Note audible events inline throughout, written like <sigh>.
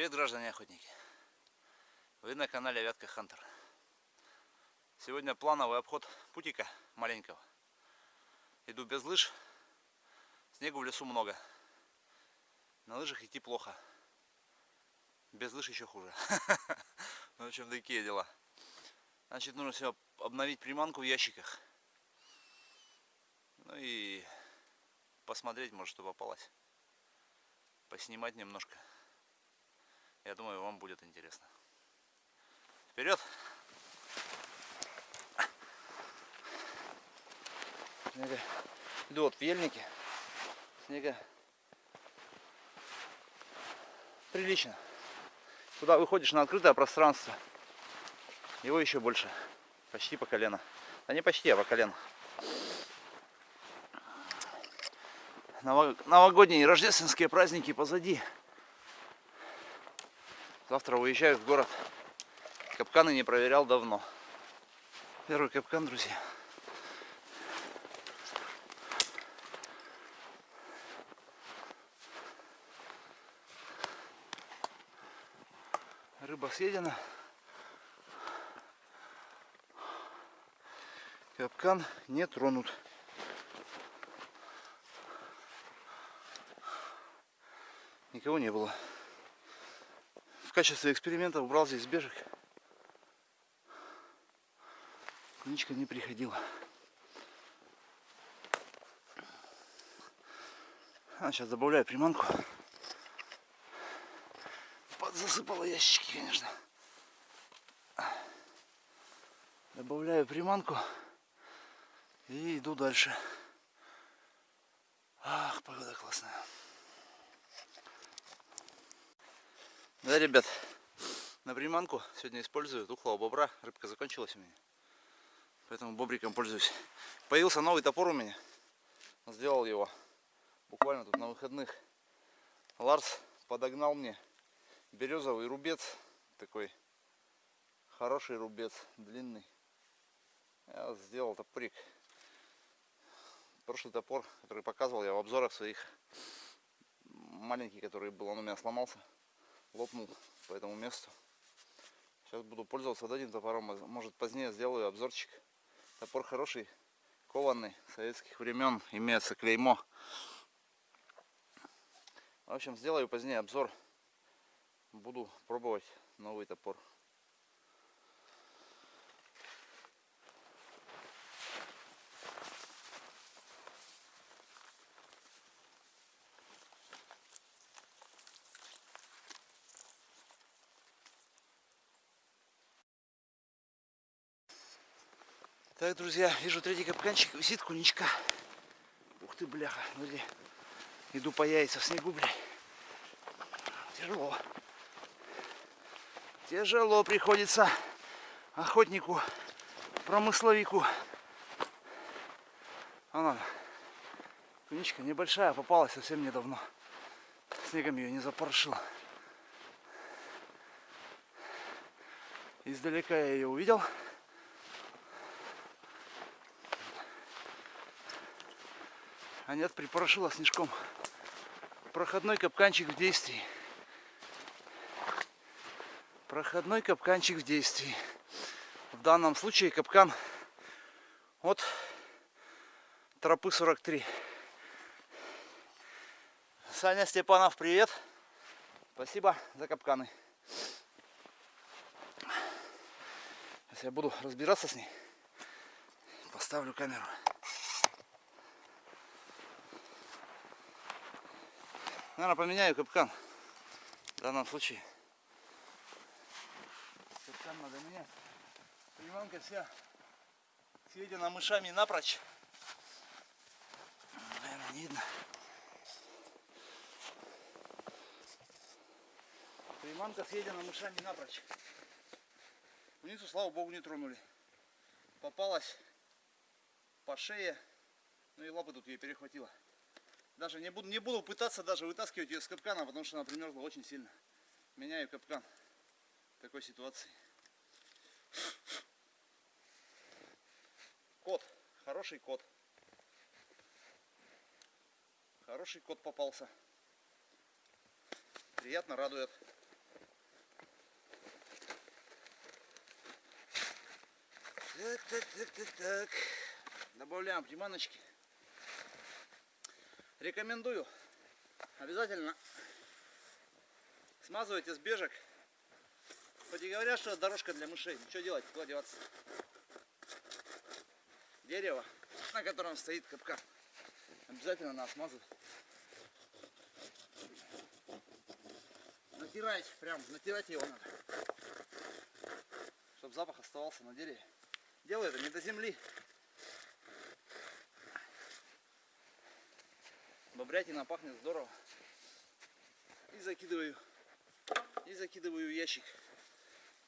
Привет, граждане охотники! Вы на канале Вятка Хантер. Сегодня плановый обход путика маленького. Иду без лыж. Снегу в лесу много. На лыжах идти плохо. Без лыж еще хуже. <laughs> Ну, в общем, такие дела. Значит, нужно все обновить приманку в ящиках. Ну и посмотреть, может, что попалось. Поснимать немножко. Я думаю, вам будет интересно. Вперед! Снега. Иду вот в ельнике. Снега прилично. Туда выходишь на открытое пространство. Его еще больше. Почти по колено. А не почти, а по колено. Новогодние и рождественские праздники позади. Завтра уезжаю в город. Капканы не проверял давно. Первый капкан, друзья. Рыба съедена. Капкан не тронут. Никого не было в качестве эксперимента убрал здесь бежек. Куничка не приходила. А, сейчас добавляю приманку. Подзасыпала ящики, конечно. Добавляю приманку и иду дальше. Ах, погода классная. Да, ребят, на приманку сегодня использую тухлого бобра. Рыбка закончилась у меня. Поэтому бобриком пользуюсь. Появился новый топор у меня. Сделал его буквально тут на выходных. Ларс подогнал мне березовый рубец. Такой хороший рубец, длинный. Я сделал топорик. Прошлый топор, который показывал я в обзорах своих, маленький, который был, он у меня сломался лопнул по этому месту. Сейчас буду пользоваться этим топором. Может позднее сделаю обзорчик. Топор хороший, кованный, советских времен. Имеется клеймо. В общем, сделаю позднее обзор. Буду пробовать новый топор. Так, друзья, вижу третий капканчик, висит куничка. Ух ты, бляха, смотри. Иду по яйца в снегу, блядь. Тяжело. Тяжело приходится охотнику, промысловику. Она, куничка небольшая, попалась совсем недавно. Снегом ее не запорошила. Издалека я ее увидел. А нет, припорошила снежком. Проходной капканчик в действии. Проходной капканчик в действии. В данном случае капкан от тропы 43. Саня Степанов, привет. Спасибо за капканы. Сейчас я буду разбираться с ней. Поставлю камеру. Наверное, поменяю капкан. В данном случае. Капкан надо менять. Приманка вся съедена мышами напрочь. Наверное, не видно. Приманка съедена мышами напрочь. Куницу, слава богу, не тронули. Попалась по шее. Ну и лапы тут ей перехватила. Даже не буду, не буду пытаться даже вытаскивать ее с капкана, потому что она примерзла очень сильно. Меняю капкан в такой ситуации. Кот. Хороший кот. Хороший кот попался. Приятно радует. Так, так, так, так, так. Добавляем приманочки. Рекомендую. Обязательно смазывайте с бежек. Хоть и говорят, что дорожка для мышей. Ну, что делать? Куда деваться? Дерево, на котором стоит капкан. Обязательно надо смазывать. Натирать, прям натирать его надо. Чтобы запах оставался на дереве. Делаю это не до земли. Бобрятина пахнет здорово. И закидываю. И закидываю ящик.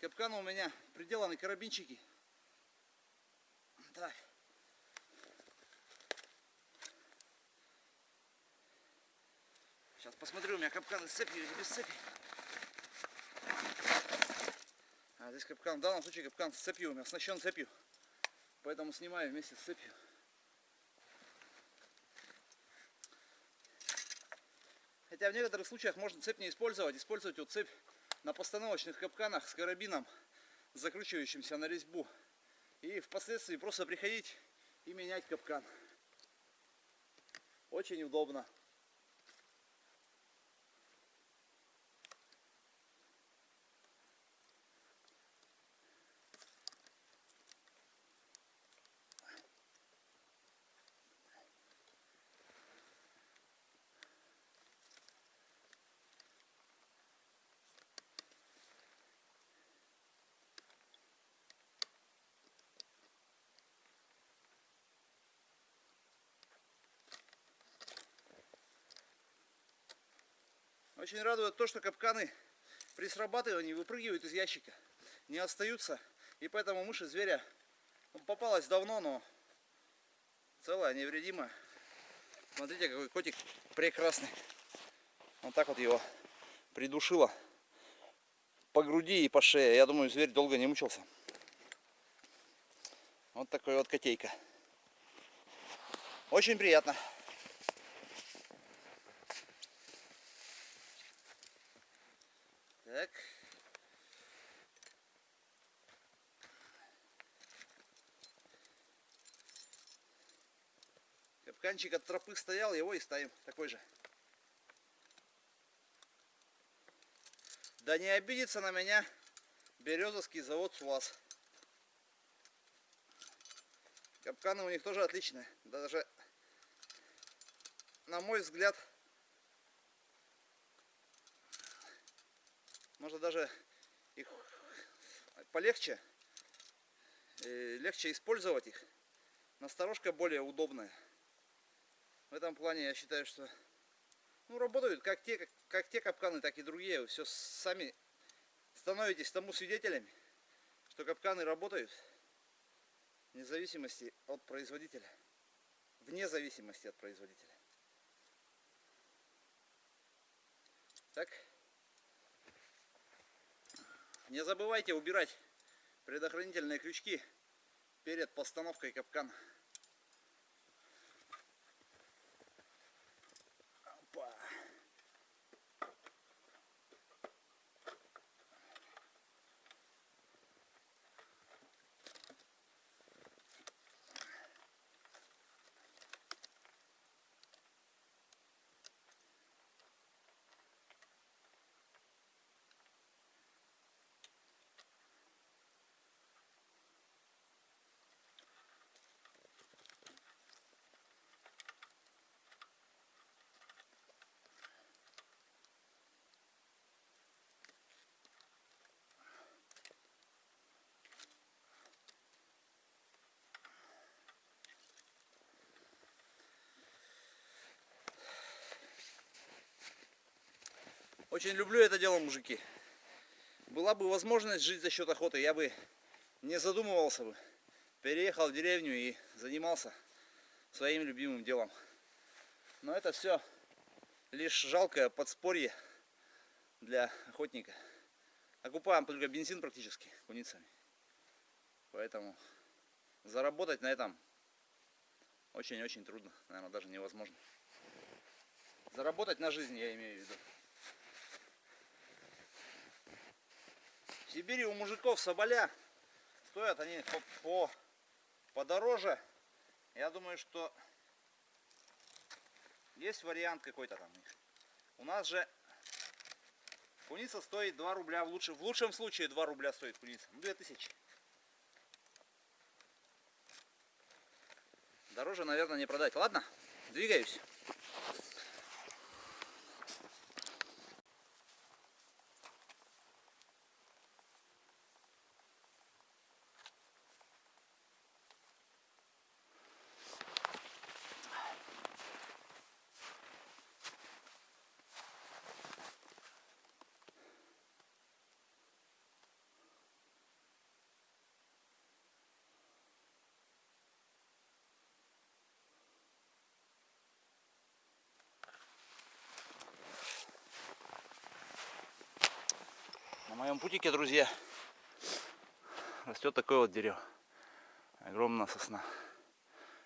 Капкан у меня приделаны карабинчики. Так. Сейчас посмотрю, у меня капкан с цепью или без цепи. А здесь капкан, в данном случае капкан с цепью, у меня оснащен цепью. Поэтому снимаю вместе с цепью. Хотя в некоторых случаях можно цепь не использовать. Использовать вот цепь на постановочных капканах с карабином, закручивающимся на резьбу. И впоследствии просто приходить и менять капкан. Очень удобно. Очень радует то, что капканы при срабатывании выпрыгивают из ящика, не остаются. И поэтому мыши зверя попалась давно, но целая, невредимая. Смотрите, какой котик прекрасный. Вот так вот его придушила по груди и по шее. Я думаю, зверь долго не мучился. Вот такой вот котейка. Очень приятно. Так. Капканчик от тропы стоял, его и ставим такой же. Да не обидится на меня Березовский завод СУАЗ. Капканы у них тоже отличные. Даже, на мой взгляд, можно даже их полегче, легче использовать их. Насторожка более удобная. В этом плане я считаю, что ну, работают как те, как, как те капканы, так и другие. Вы все сами становитесь тому свидетелями, что капканы работают вне зависимости от производителя. Вне зависимости от производителя. Так. Не забывайте убирать предохранительные крючки перед постановкой капкана. Очень люблю это дело, мужики. Была бы возможность жить за счет охоты, я бы не задумывался бы. Переехал в деревню и занимался своим любимым делом. Но это все лишь жалкое подспорье для охотника. Окупаем только бензин практически куницами. Поэтому заработать на этом очень-очень трудно. Наверное, даже невозможно. Заработать на жизнь я имею в виду. В Сибири у мужиков соболя стоят они по, по подороже. Я думаю, что есть вариант какой-то там. У нас же куница стоит 2 рубля. В лучшем, в лучшем случае 2 рубля стоит куница. Ну, 2000. Дороже, наверное, не продать. Ладно, двигаюсь. Моем путике, друзья, растет такое вот дерево. Огромная сосна.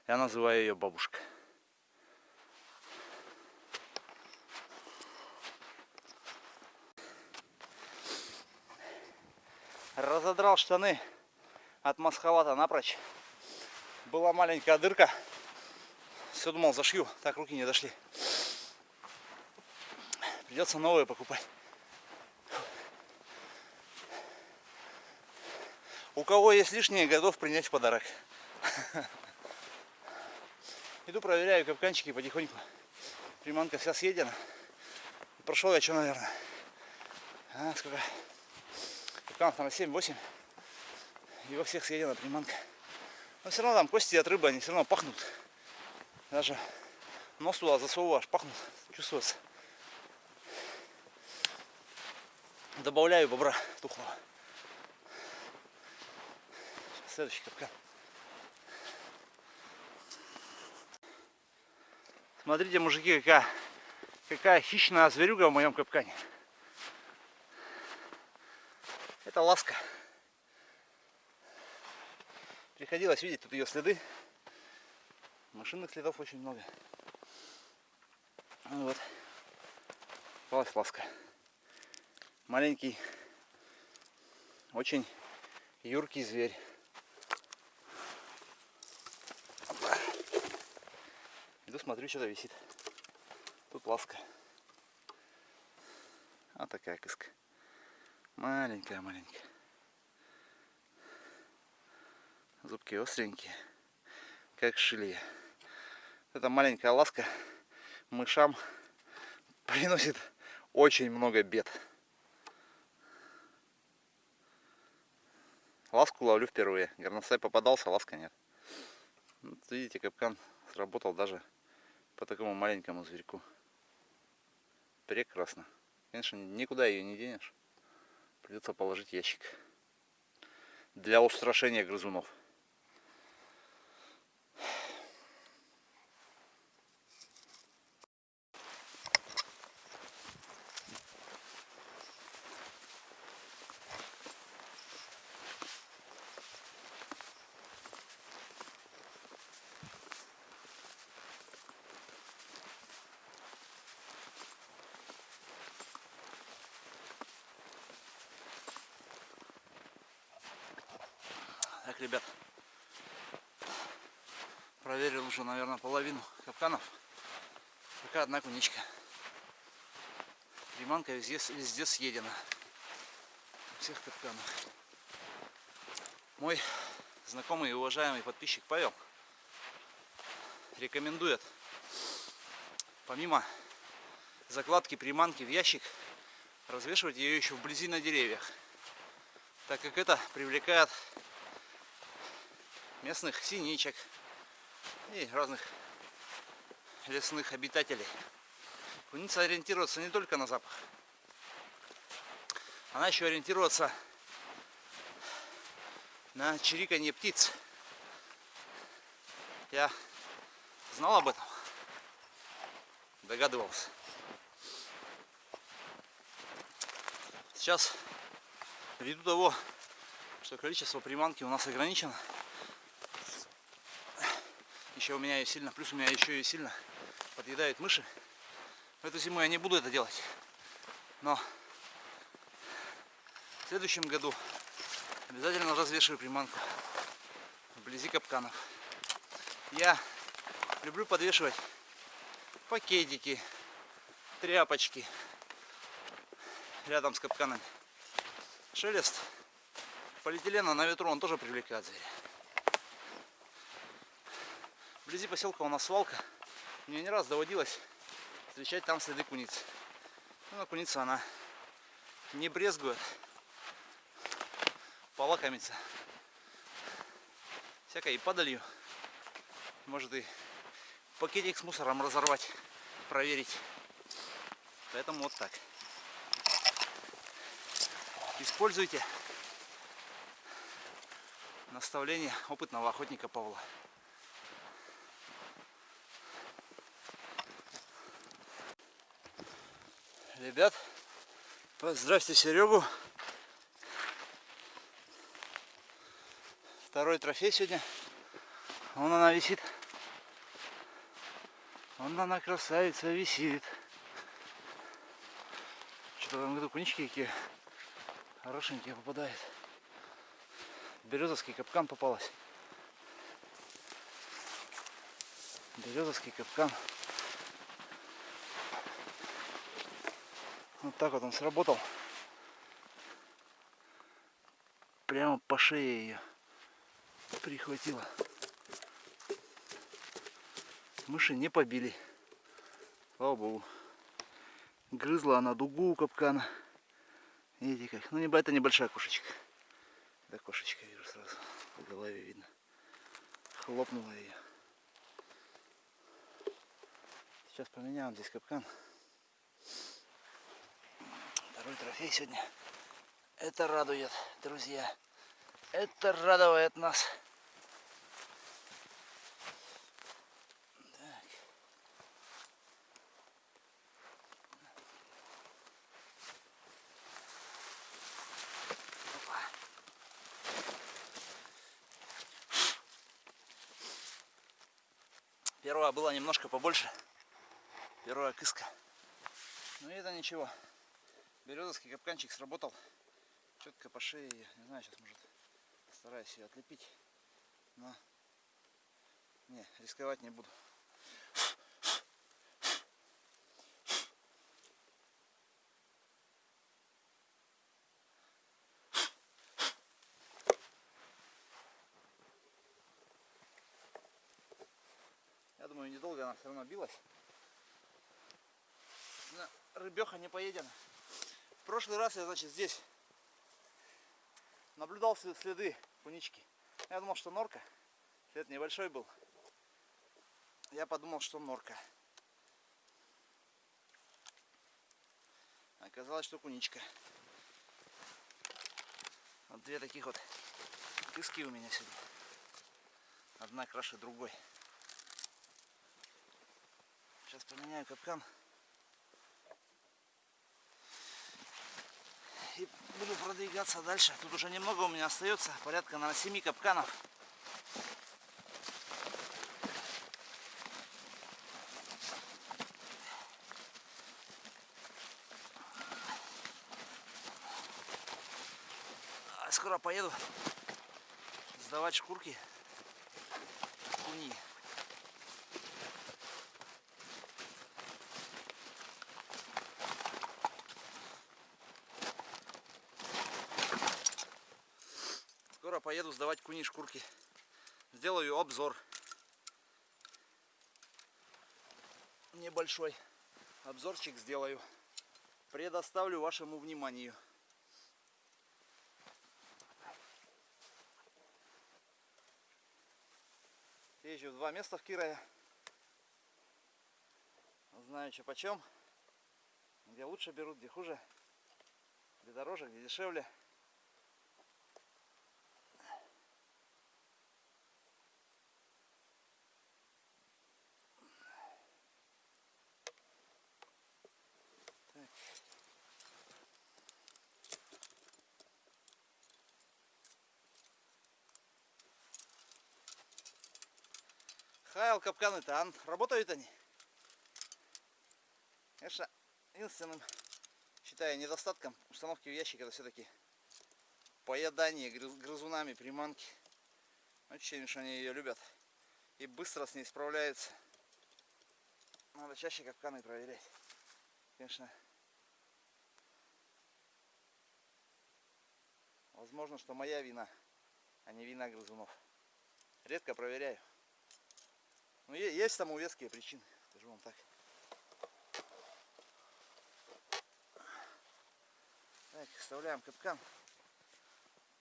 Я называю ее бабушка. Разодрал штаны от масхалата напрочь. Была маленькая дырка. Все думал зашью, так руки не дошли. Придется новые покупать. У кого есть лишнее, готов принять в подарок. <laughs> Иду проверяю капканчики потихоньку. Приманка вся съедена. Прошел я что, наверное. А, сколько? Капканов там 7-8. И во всех съедена приманка. Но все равно там кости от рыбы, они все равно пахнут. Даже нос туда засовываешь, пахнут, чувствуется. Добавляю бобра тухлого. Следующий капкан. Смотрите, мужики, какая, какая хищная зверюга в моем капкане. Это ласка. Приходилось видеть тут ее следы. Машинных следов очень много. Ну вот. Попалась ласка. Маленький, очень юркий зверь. Иду смотрю, что-то висит. Тут ласка. А такая кыска. Маленькая-маленькая. Зубки остренькие, как шилья. Эта маленькая ласка мышам приносит очень много бед. Ласку ловлю впервые. Горностай попадался, ласка нет. Вот видите, капкан сработал даже по такому маленькому зверьку. Прекрасно. Конечно, никуда ее не денешь. Придется положить ящик. Для устрашения грызунов. Так, ребят, проверил уже, наверное, половину капканов. Пока одна куничка. Приманка везде, везде съедена. Всех капканах. Мой знакомый и уважаемый подписчик Павел рекомендует помимо закладки приманки в ящик развешивать ее еще вблизи на деревьях так как это привлекает местных синичек и разных лесных обитателей. Куница ориентируется не только на запах, она еще ориентируется на чириканье птиц. Я знал об этом, догадывался. Сейчас, ввиду того, что количество приманки у нас ограничено, еще у меня ее сильно, плюс у меня еще и сильно подъедают мыши. Эту зиму я не буду это делать. Но в следующем году обязательно развешиваю приманку вблизи капканов. Я люблю подвешивать пакетики, тряпочки рядом с капканами. Шелест полиэтилена на ветру он тоже привлекает зверя. Вблизи поселка у нас свалка. Мне не раз доводилось встречать там следы куницы. Ну, но куница она не брезгует полакомиться всякой и падалью. Может и пакетик с мусором разорвать, проверить. Поэтому вот так. Используйте наставление опытного охотника Павла. Ребят, поздравьте Серегу. Второй трофей сегодня. Вон она висит. Вон она красавица висит. Что-то этом году кунички какие хорошенькие попадают. Березовский капкан попалась. Березовский капкан. Вот так вот он сработал. Прямо по шее ее прихватило. Мыши не побили. Слава богу. Грызла она дугу у капкана. Видите как. Ну это небольшая кошечка. Да кошечка вижу сразу. По голове видно. Хлопнула ее. Сейчас поменяем здесь капкан второй трофей сегодня. Это радует, друзья. Это радует нас. Первая была немножко побольше. Первая кыска. Но это ничего. Березовский капканчик сработал четко по шее. Не знаю, сейчас может стараюсь ее отлепить. Но не, рисковать не буду. Я думаю, недолго она все равно билась. Рыбеха не поедена. В прошлый раз я, значит, здесь наблюдал следы кунички. Я думал, что норка. След небольшой был. Я подумал, что норка. Оказалось, что куничка. Вот две таких вот кыски у меня сегодня. Одна краше другой. Сейчас поменяю капкан. и буду продвигаться дальше. Тут уже немного у меня остается, порядка на 7 капканов. А скоро поеду сдавать шкурки куни. Поеду сдавать куни шкурки. Сделаю обзор. Небольшой обзорчик сделаю. Предоставлю вашему вниманию. Езжу в два места в Кирове. Знаю, что почем. Где лучше берут, где хуже. Где дороже, где дешевле. Хайл капканы-то, а работают они? Конечно, единственным, считаю, недостатком установки в ящик это все-таки поедание грызунами приманки. Ощущение, что они ее любят. И быстро с ней справляются. Надо чаще капканы проверять. Конечно. Возможно, что моя вина, а не вина грызунов. Редко проверяю. Но есть тому веские причины, скажу вам так. Так, вставляем капкан.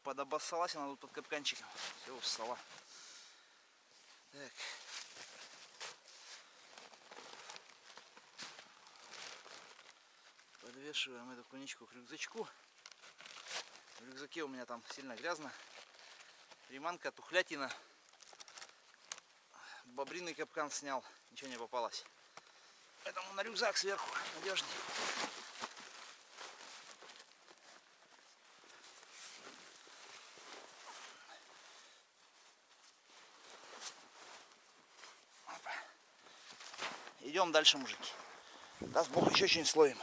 Подобоссалась она тут под капканчиком. Все, устала. Так. Подвешиваем эту куничку к рюкзачку. В рюкзаке у меня там сильно грязно. Приманка, тухлятина. Бобриный капкан снял, ничего не попалось. Поэтому на рюкзак сверху надежнее. Идем дальше, мужики. Даст Бог еще что-нибудь словим.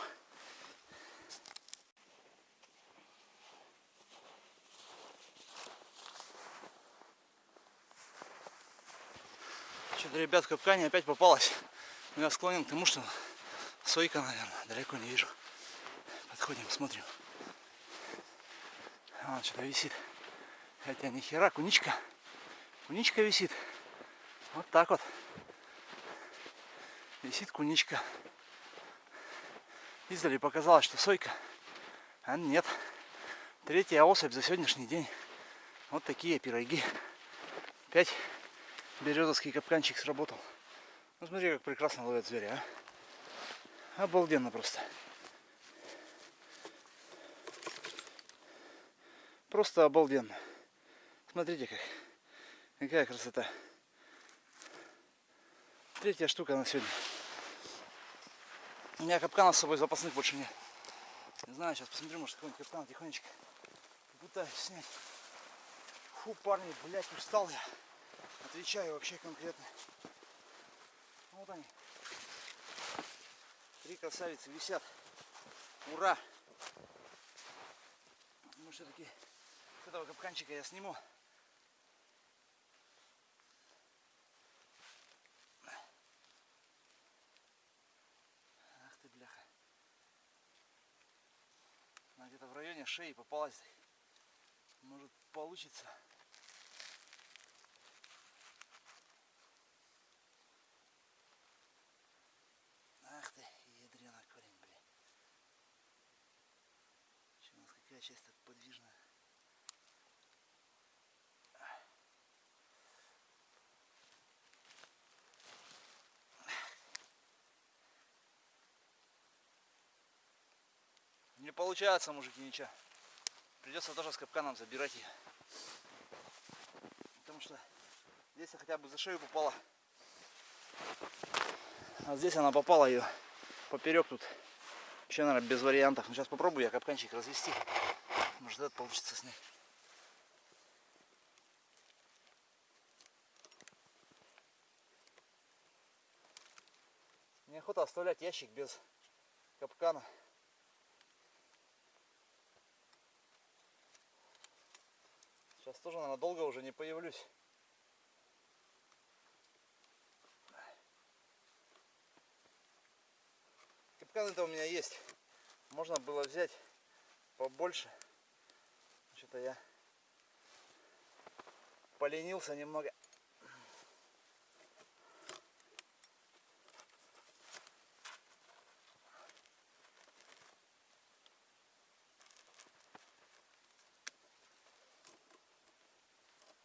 Ребят, капкане опять попалась. Но я склонен к тому, что сойка, наверное, далеко не вижу. Подходим, смотрим. А, что-то висит. Хотя ни хера, куничка. Куничка висит. Вот так вот. Висит куничка. Издали показалось, что сойка. А нет. Третья особь за сегодняшний день. Вот такие пироги. Пять березовский капканчик сработал. Ну смотри, как прекрасно ловят зверя, а. Обалденно просто. Просто обалденно. Смотрите как. Какая красота. Третья штука на сегодня. У меня капкана с собой запасных больше нет. Не знаю, сейчас посмотрю, может какой-нибудь капкан тихонечко пытаюсь снять. Фу, парни, блядь, устал я. Отвечаю вообще конкретно. Вот они. Три красавицы висят. Ура! Ну все-таки с этого капканчика я сниму. Ах ты бляха. Она где-то в районе шеи попалась. Может получится. Не получается, мужики, ничего. Придется тоже с капканом забирать ее. Потому что здесь хотя бы за шею попала. А здесь она попала ее поперек тут. Еще, наверное, без вариантов. Но сейчас попробую я капканчик развести. Может этот получится снять. Неохота оставлять ящик без капкана. Сейчас тоже, наверное, долго уже не появлюсь. Капканы-то у меня есть. Можно было взять побольше. Что-то я поленился немного.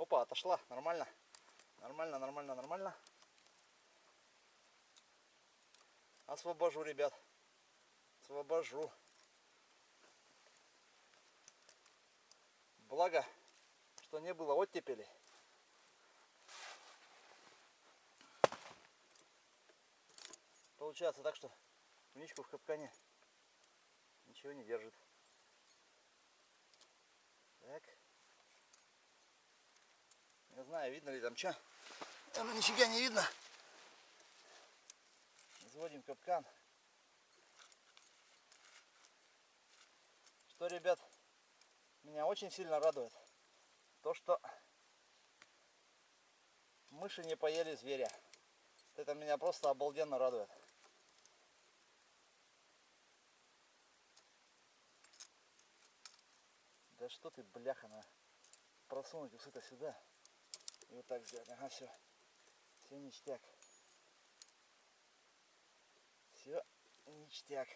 Опа, отошла. Нормально. Нормально, нормально, нормально. Освобожу, ребят. Освобожу. Благо, что не было оттепели. Получается так, что куничку в капкане ничего не держит. Так. Не знаю, видно ли там что. Там нифига не видно. Заводим капкан. Что, ребят, меня очень сильно радует то, что мыши не поели зверя. Это меня просто обалденно радует. Да что ты, бляха, на просунуть усы-то сюда. И вот так сделать. Ага, все. Все ништяк. Все ништяк.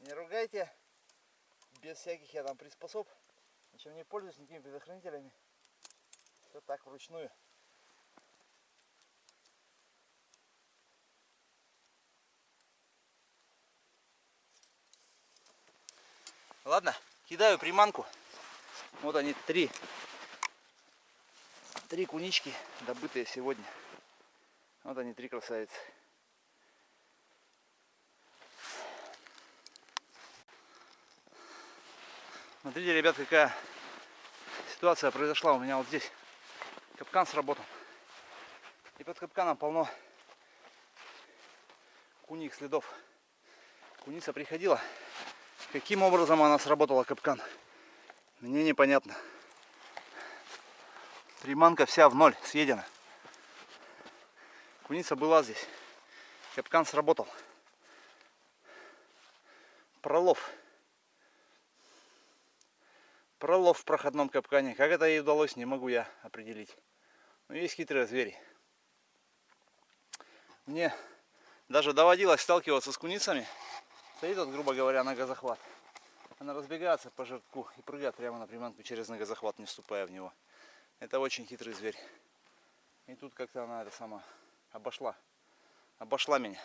Не ругайте. Без всяких я там приспособ. Ничем не пользуюсь никакими предохранителями. Все так вручную. Ладно, кидаю приманку. Вот они три. Три кунички, добытые сегодня. Вот они, три красавицы. Смотрите, ребят, какая ситуация произошла у меня вот здесь. Капкан сработал. И под капканом полно куних следов. Куница приходила. Каким образом она сработала капкан? Мне непонятно. Приманка вся в ноль, съедена. Куница была здесь. Капкан сработал. Пролов. Пролов в проходном капкане. Как это ей удалось, не могу я определить. Но есть хитрые звери. Мне даже доводилось сталкиваться с куницами. Стоит вот, грубо говоря, на газохват. Она разбегается по жирку и прыгает прямо на приманку через ногозахват, не вступая в него. Это очень хитрый зверь. И тут как-то она это сама обошла. Обошла меня.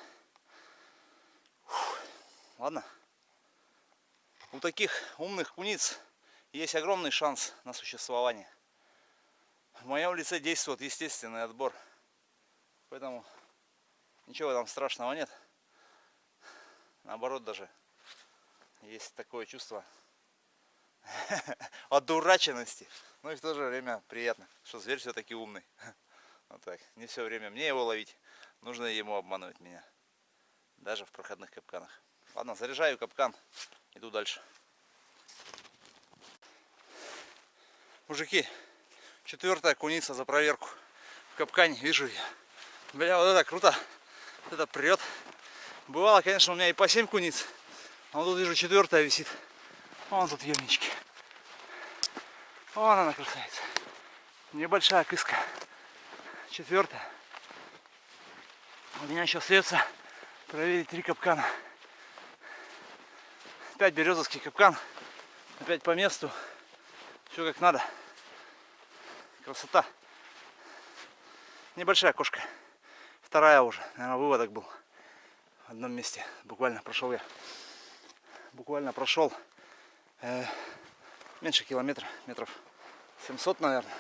Фух. Ладно. У таких умных куниц есть огромный шанс на существование. В моем лице действует естественный отбор. Поэтому ничего там страшного нет. Наоборот даже есть такое чувство <laughs> одураченности. Ну и в то же время приятно, что зверь все-таки умный. <laughs> Вот так. Не все время мне его ловить, нужно ему обманывать меня. Даже в проходных капканах. Ладно, заряжаю капкан, иду дальше. Мужики, четвертая куница за проверку. В капкане вижу я. Бля, вот это круто. Вот это прет. Бывало, конечно, у меня и по 7 куниц. А вот тут вижу четвертая висит. Вон тут емнички. Вон она красавица. Небольшая кыска. Четвертая. У меня еще остается проверить три капкана. Опять березовский капкан. Опять по месту. Все как надо. Красота. Небольшая кошка. Вторая уже. Наверное, выводок был. В одном месте. Буквально прошел я буквально прошел э, меньше километра, метров 700, наверное.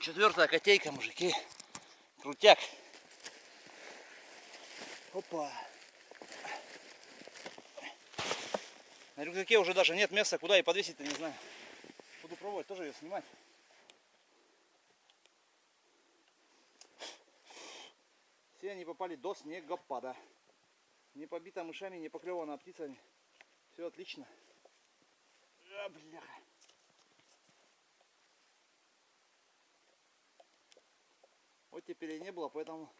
Четвертая котейка, мужики. Крутяк. Опа. На рюкзаке уже даже нет места, куда и подвесить-то, не знаю. Буду пробовать тоже ее снимать. Все они попали до снегопада. Не побита мышами, не поклевана птицами. Все отлично. А, бляха. Вот теперь и не было, поэтому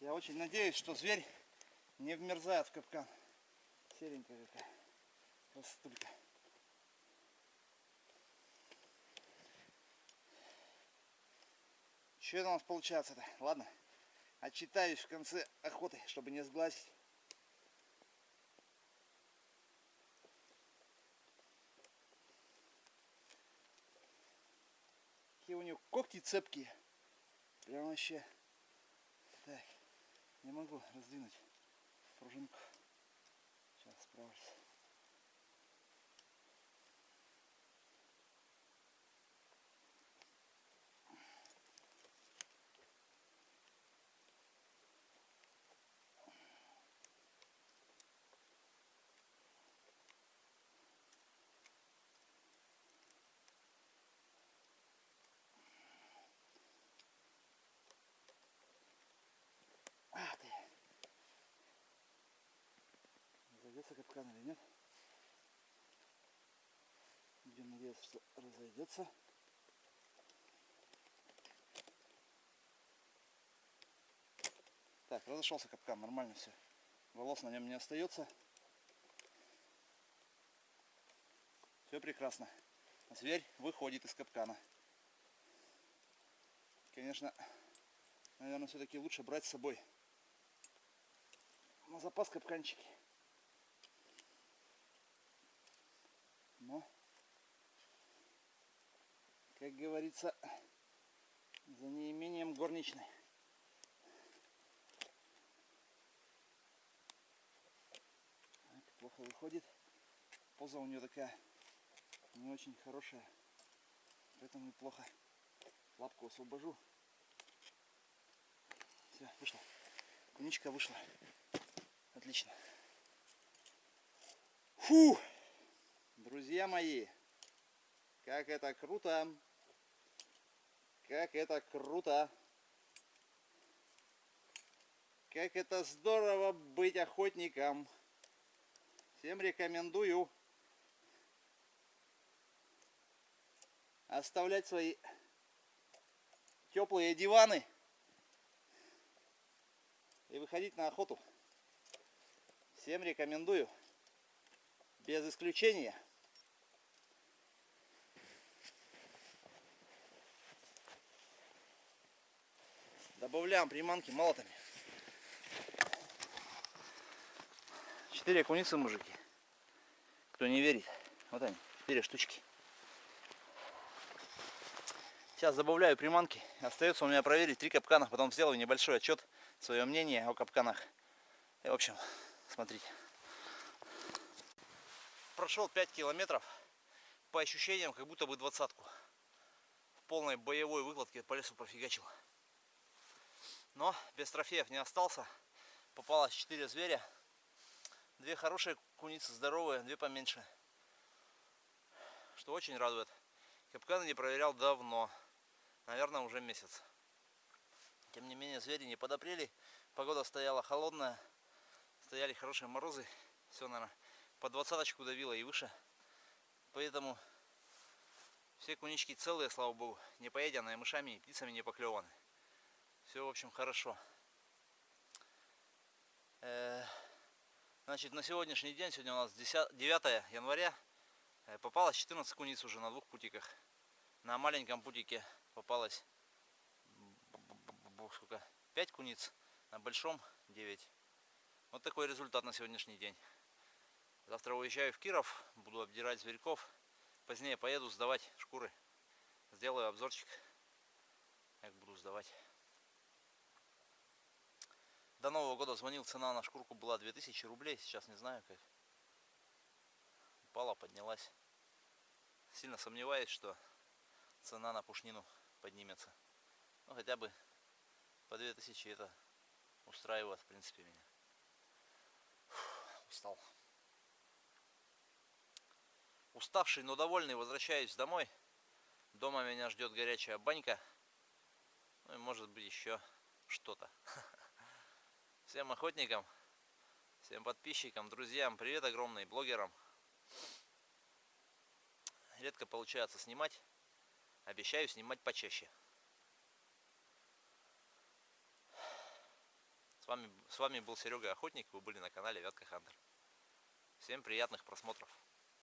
я очень надеюсь, что зверь не вмерзает в капкан. Серенькая какая. Красотулька. Что это у нас получается-то? Ладно, отчитаюсь в конце охоты, чтобы не сглазить. Какие у него когти цепкие. Прям вообще. Так, не могу раздвинуть пружинку. Сейчас справлюсь. Капкан или нет? Будем надеяться, что разойдется. Так, разошелся капкан, нормально все. Волос на нем не остается. Все прекрасно. Зверь выходит из капкана. Конечно, наверное, все-таки лучше брать с собой на запас капканчики. Но, как говорится, за неимением горничной. Так, плохо выходит. Поза у нее такая не очень хорошая. Поэтому и плохо. Лапку освобожу. Все, вышла. Куничка вышла. Отлично. Фу! Друзья мои, как это круто! Как это круто! Как это здорово быть охотником! Всем рекомендую оставлять свои теплые диваны и выходить на охоту. Всем рекомендую. Без исключения. Добавляем приманки молотами. Четыре куницы, мужики. Кто не верит. Вот они, четыре штучки. Сейчас добавляю приманки. Остается у меня проверить три капкана. Потом сделаю небольшой отчет, свое мнение о капканах. И, в общем, смотрите. Прошел 5 километров. По ощущениям, как будто бы двадцатку. В полной боевой выкладке по лесу профигачил. Но без трофеев не остался. Попалось 4 зверя. Две хорошие куницы, здоровые, две поменьше. Что очень радует. Капканы не проверял давно наверное, уже месяц. Тем не менее, звери не подопрели. Погода стояла холодная. Стояли хорошие морозы. Все, наверное, по двадцаточку давило и выше. Поэтому все кунички целые, слава богу. Не поеденные мышами и птицами не поклеваны. Все, в общем, хорошо. Э, значит, на сегодняшний день, сегодня у нас 10, 9 января, э, попалось 14 куниц уже на двух путиках. На маленьком путике попалось сколько, 5 куниц, на большом 9. Вот такой результат на сегодняшний день. Завтра уезжаю в Киров, буду обдирать зверьков. Позднее поеду сдавать шкуры. Сделаю обзорчик, как буду сдавать. До Нового года звонил, цена на шкурку была 2000 рублей. Сейчас не знаю как. Упала, поднялась. Сильно сомневаюсь, что цена на пушнину поднимется. Ну хотя бы по 2000 это устраивает в принципе меня. Фух, устал. Уставший, но довольный возвращаюсь домой. Дома меня ждет горячая банька. Ну и может быть еще что-то. <laughs> Всем охотникам, всем подписчикам, друзьям, привет огромный, блогерам. Редко получается снимать. Обещаю снимать почаще. С вами, с вами был Серега Охотник. Вы были на канале Вятка Хантер. Всем приятных просмотров.